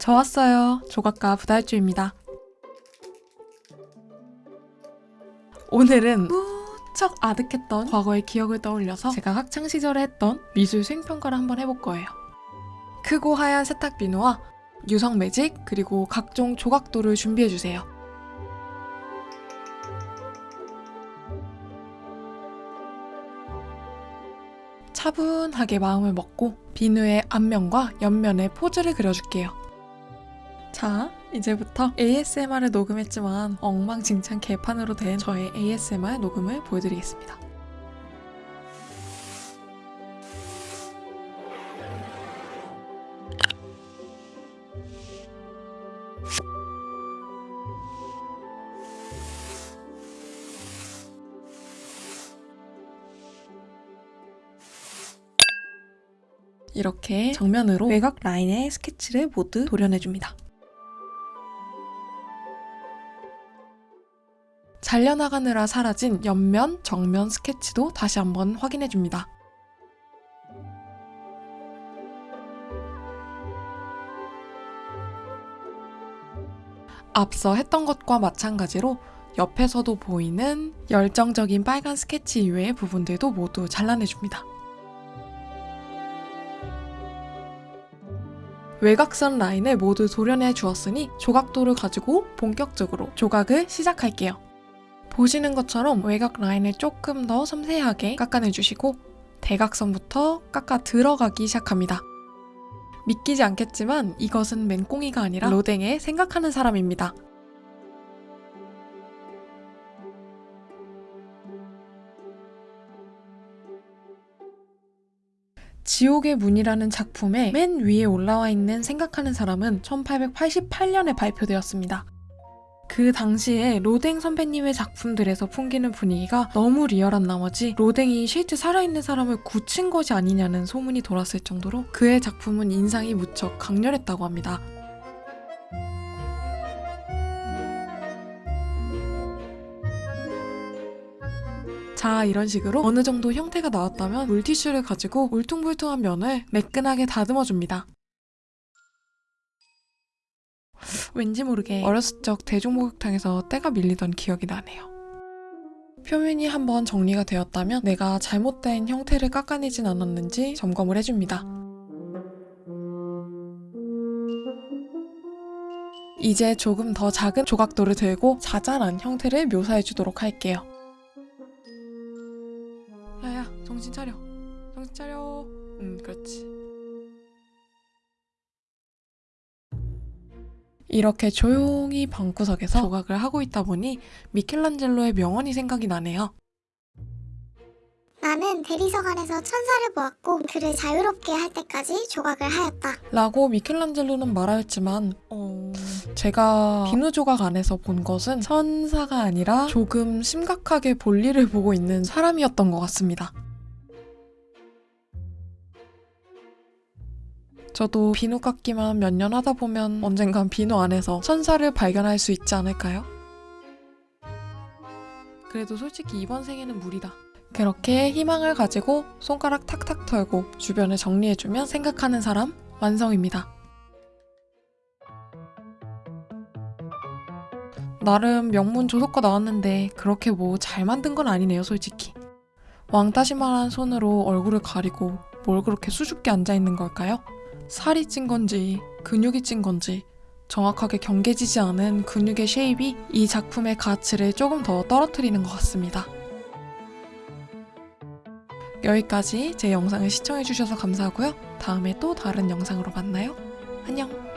저 왔어요. 조각가 부달주입니다. 오늘은 무척 아득했던 과거의 기억을 떠올려서 제가 학창시절에 했던 미술 수행평가를 한번 해볼 거예요. 크고 하얀 세탁 비누와 유성 매직 그리고 각종 조각도를 준비해주세요. 차분하게 마음을 먹고 비누의 앞면과 옆면에 포즈를 그려줄게요. 자, 이제부터 ASMR을 녹음했지만 엉망진창 개판으로 된 저의 ASMR 녹음을 보여드리겠습니다. 이렇게 정면으로 외곽 라인의 스케치를 모두 도려내줍니다. 잘려나가느라 사라진 옆면, 정면 스케치도 다시 한번 확인해줍니다. 앞서 했던 것과 마찬가지로 옆에서도 보이는 열정적인 빨간 스케치 이외의 부분들도 모두 잘라내줍니다. 외곽선 라인을 모두 도려내 주었으니 조각도를 가지고 본격적으로 조각을 시작할게요. 보시는 것처럼 외곽 라인을 조금 더 섬세하게 깎아내주시고 대각선부터 깎아 들어가기 시작합니다. 믿기지 않겠지만 이것은 맹꽁이가 아니라 로댕에 생각하는 사람입니다. 지옥의 문이라는 작품의 맨 위에 올라와 있는 생각하는 사람은 1888년에 발표되었습니다. 그 당시에 로댕 선배님의 작품들에서 풍기는 분위기가 너무 리얼한 나머지 로댕이 실제 살아있는 사람을 굳힌 것이 아니냐는 소문이 돌았을 정도로 그의 작품은 인상이 무척 강렬했다고 합니다. 자 이런 식으로 어느 정도 형태가 나왔다면 물티슈를 가지고 울퉁불퉁한 면을 매끈하게 다듬어 줍니다. 왠지 모르게 어렸을 적 대중목욕탕에서 때가 밀리던 기억이 나네요. 표면이 한번 정리가 되었다면 내가 잘못된 형태를 깎아내진 않았는지 점검을 해줍니다. 이제 조금 더 작은 조각도를 들고 자잘한 형태를 묘사해 주도록 할게요. 야야 정신 차려 정신 차려 음 그렇지 이렇게 조용히 방구석에서 조각을 하고 있다 보니 미켈란젤로의 명언이 생각이 나네요. 나는 대리석 안에서 천사를 보았고 그를 자유롭게 할 때까지 조각을 하였다. 라고 미켈란젤로는 말하였지만 어... 제가 비누 조각 안에서 본 것은 천사가 아니라 조금 심각하게 볼일을 보고 있는 사람이었던 것 같습니다 저도 비누 깎기만 몇 년 하다 보면 언젠간 비누 안에서 천사를 발견할 수 있지 않을까요? 그래도 솔직히 이번 생에는 무리다. 그렇게 희망을 가지고 손가락 탁탁 털고 주변을 정리해주면 생각하는 사람 완성입니다. 나름 명문 조속과 나왔는데 그렇게 뭐 잘 만든 건 아니네요 솔직히. 왕따시만한 손으로 얼굴을 가리고 뭘 그렇게 수줍게 앉아있는 걸까요? 살이 찐 건지 근육이 찐 건지 정확하게 경계지지 않은 근육의 쉐입이 이 작품의 가치를 조금 더 떨어뜨리는 것 같습니다. 여기까지 제 영상을 시청해주셔서 감사하고요. 다음에 또 다른 영상으로 만나요. 안녕!